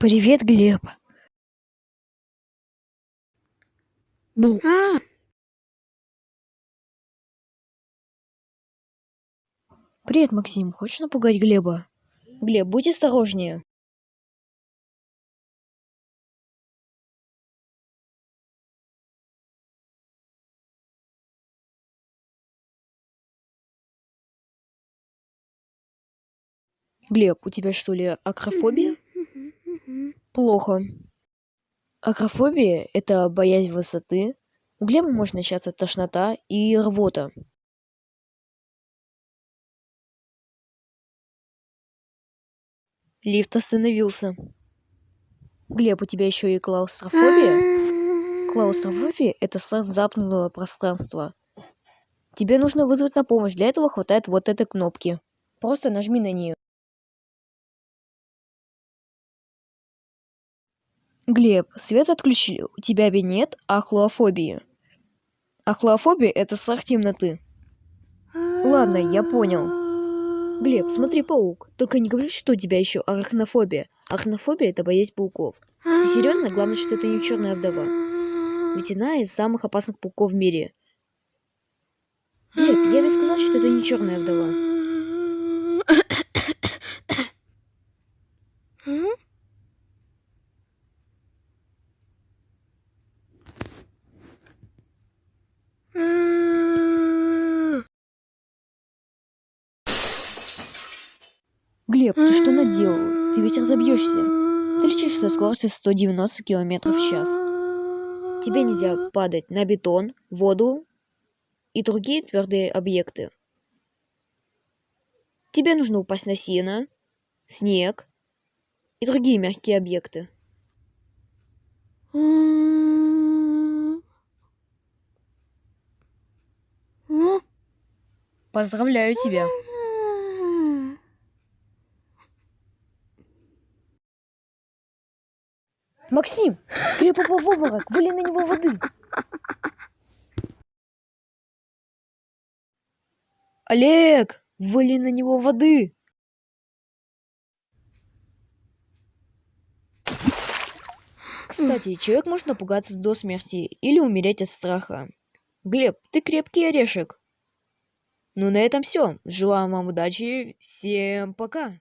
Привет, Глеб. Ну, А, Привет, Максим. Хочешь напугать Глеба? Глеб, будь осторожнее. Глеб, у тебя что ли акрофобия? Плохо. Акрофобия – это боязнь высоты. У Глеба может начаться тошнота и рвота. Лифт остановился. Глеб, у тебя еще и клаустрофобия? Клаустрофобия – это страх замкнутого пространства. Тебе нужно вызвать на помощь. Для этого хватает вот этой кнопки. Просто нажми на нее. Глеб, свет отключили. У тебя нет ахлофобии. Ахлофобия – это страх темноты. Ладно, я понял. Глеб, смотри, паук. Только не говори, что у тебя еще арахнофобия. Арахнофобия – это боязнь пауков. Ты серьезно? Главное, что это не черная вдова. Ведь она из самых опасных пауков в мире. Глеб, я ведь сказал, что это не черная вдова. М? Глеб, ты что наделал? Ты ведь разобьешься. Ты летишь со скоростью 190 км в час. Тебе нельзя падать на бетон, воду и другие твердые объекты. Тебе нужно упасть на сено, снег и другие мягкие объекты. Поздравляю тебя. Максим, Глеб упал в обморок, выли на него воды. Олег, выли на него воды. Кстати, человек может напугаться до смерти или умереть от страха. Глеб, ты крепкий орешек. Ну на этом все. Желаю вам удачи. Всем пока.